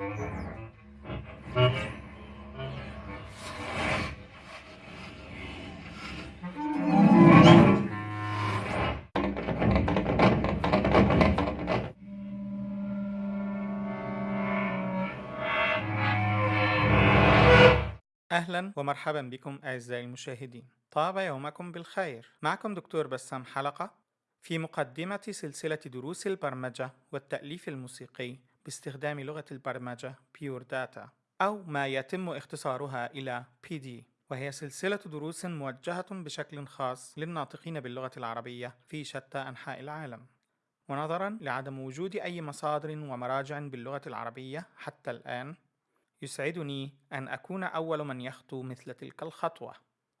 أهلا ومرحبا بكم أعزائي المشاهدين. طاب يومكم بالخير. معكم دكتور بسام حلقة في مقدمة سلسلة دروس البرمجة والتأليف الموسيقي باستخدام لغة البرمجة Pure Data أو ما يتم اختصارها إلى PD وهي سلسلة دروس موجهة بشكل خاص للناطقين باللغة العربية في شتى أنحاء العالم. ونظرا لعدم وجود أي مصادر ومراجع باللغة العربية حتى الآن يسعدني أن أكون أول من يخطو مثل تلك الخطوة.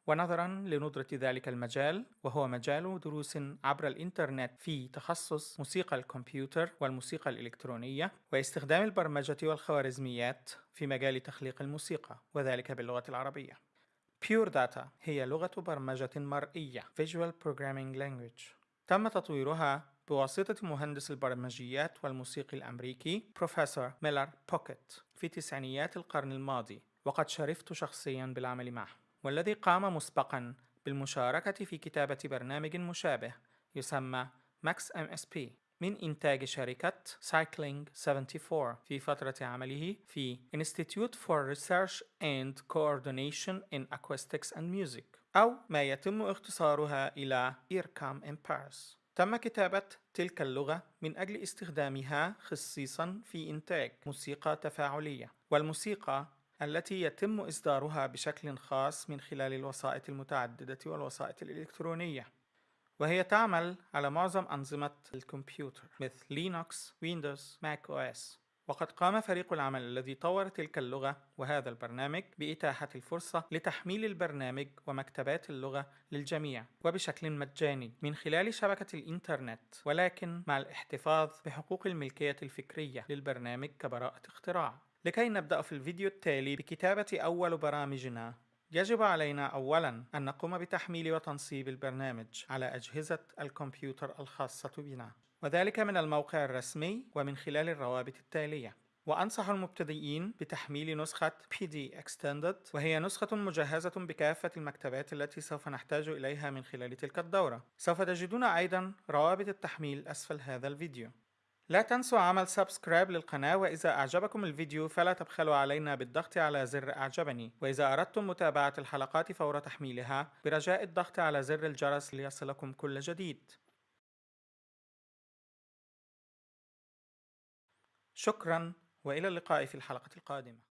ونظرا لندرة ذلك المجال وهو مجال دروس عبر الإنترنت في تخصص موسيقى الكمبيوتر والموسيقى الإلكترونية واستخدام البرمجة والخوارزميات في مجال تخليق الموسيقى وذلك باللغة العربية. Pure Data هي لغة برمجة مرئية Visual Programming Language. تم تطويرها بواسطة مهندس البرمجيات والموسيقي الأمريكي بروفيسور ميلر بوكيت في تسعينيات القرن الماضي وقد شرفت شخصيا بالعمل معه. والذي قام مسبقا بالمشاركة في كتابة برنامج مشابه يسمى Max MSP من إنتاج شركة Cycling 74 في فترة عمله في Institute for Research and Coordination in Acoustics and Music أو ما يتم اختصارها إلى IRCAM in Paris. تم كتابة تلك اللغة من أجل استخدامها خصيصا في إنتاج موسيقى تفاعلية والموسيقى التي يتم إصدارها بشكل خاص من خلال الوسائط المتعددة والوسائط الإلكترونية وهي تعمل على معظم أنظمة الكمبيوتر مثل Linux، Windows، Mac OS. وقد قام فريق العمل الذي طور تلك اللغة وهذا البرنامج بإتاحة الفرصة لتحميل البرنامج ومكتبات اللغة للجميع وبشكل مجاني من خلال شبكة الإنترنت ولكن مع الاحتفاظ بحقوق الملكية الفكرية للبرنامج كبراءة اختراع. لكي نبدأ في الفيديو التالي بكتابة أول برامجنا. يجب علينا أولاً أن نقوم بتحميل وتنصيب البرنامج على أجهزة الكمبيوتر الخاصة بنا وذلك من الموقع الرسمي ومن خلال الروابط التالية. وأنصح المبتدئين بتحميل نسخة PD Extended وهي نسخة مجهزة بكافة المكتبات التي سوف نحتاج إليها من خلال تلك الدورة. سوف تجدون أيضا روابط التحميل أسفل هذا الفيديو. لا تنسوا عمل subscribe للقناة وإذا أعجبكم الفيديو فلا تبخلوا علينا بالضغط على زر أعجبني. وإذا أردتم متابعة الحلقات فور تحميلها برجاء الضغط على زر الجرس ليصلكم كل جديد. شكرا وإلى اللقاء في الحلقة القادمة.